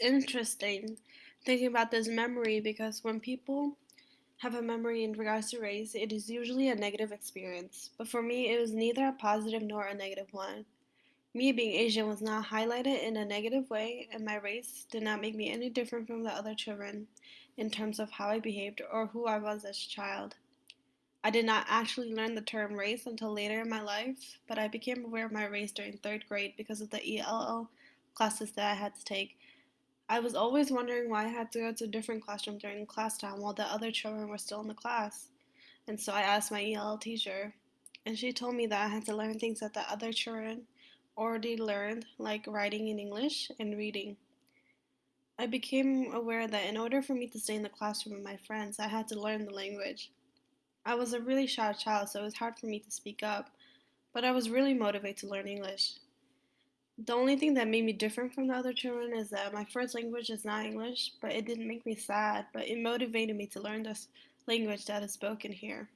interesting thinking about this memory because when people have a memory in regards to race, it is usually a negative experience. But for me, it was neither a positive nor a negative one. Me being Asian was not highlighted in a negative way, and my race did not make me any different from the other children in terms of how I behaved or who I was as a child. I did not actually learn the term race until later in my life, but I became aware of my race during third grade because of the ELL classes that I had to take. I was always wondering why I had to go to a different classroom during class time while the other children were still in the class. And so I asked my ELL teacher, and she told me that I had to learn things that the other children already learned, like writing in English and reading. I became aware that in order for me to stay in the classroom with my friends, I had to learn the language. I was a really shy child, so it was hard for me to speak up, but I was really motivated to learn English. The only thing that made me different from the other children is that my first language is not English, but it didn't make me sad, but it motivated me to learn this language that is spoken here.